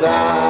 die.